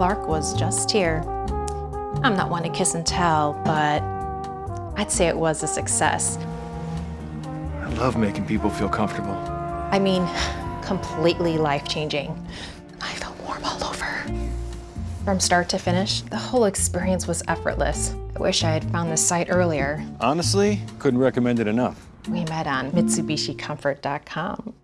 Clark was just here. I'm not one to kiss and tell, but I'd say it was a success. I love making people feel comfortable. I mean, completely life-changing. I felt warm all over. From start to finish, the whole experience was effortless. I wish I had found this site earlier. Honestly, couldn't recommend it enough. We met on MitsubishiComfort.com.